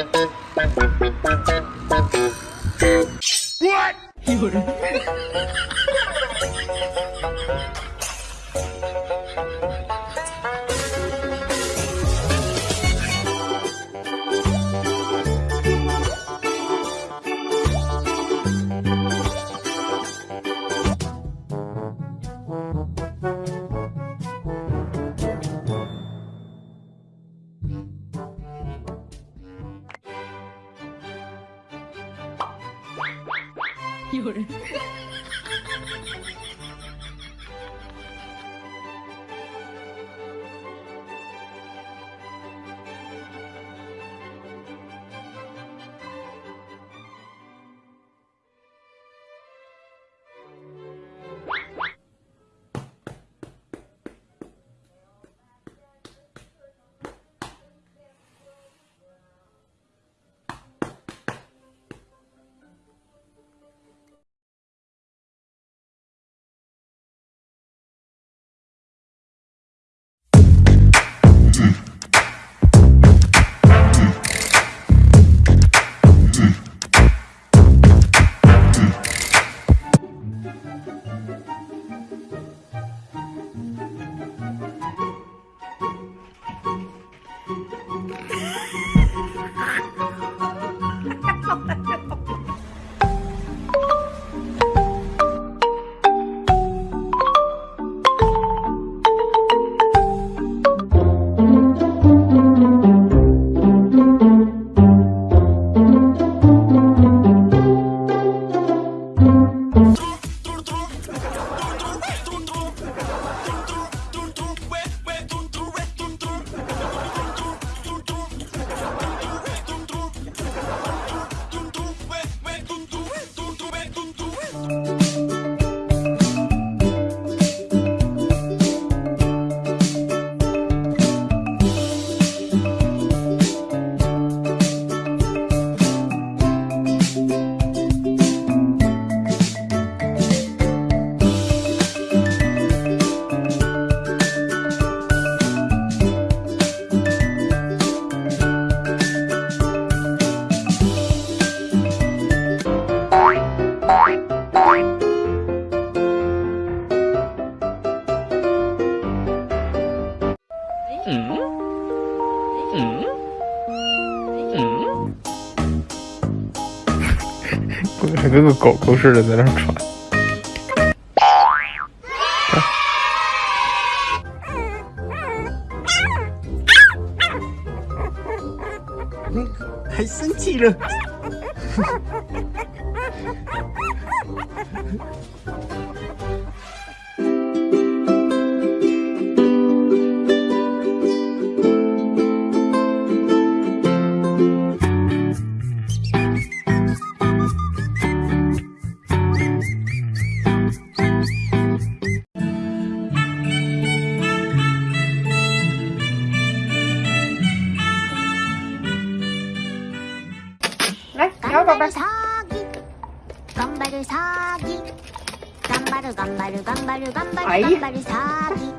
Thank you. 有人。Bye. 还跟个狗狗似的在那喘。还生气了。 건바를 사기. 건바를 사기. 건바를 건바를 건바를 건바를 건바를 사기.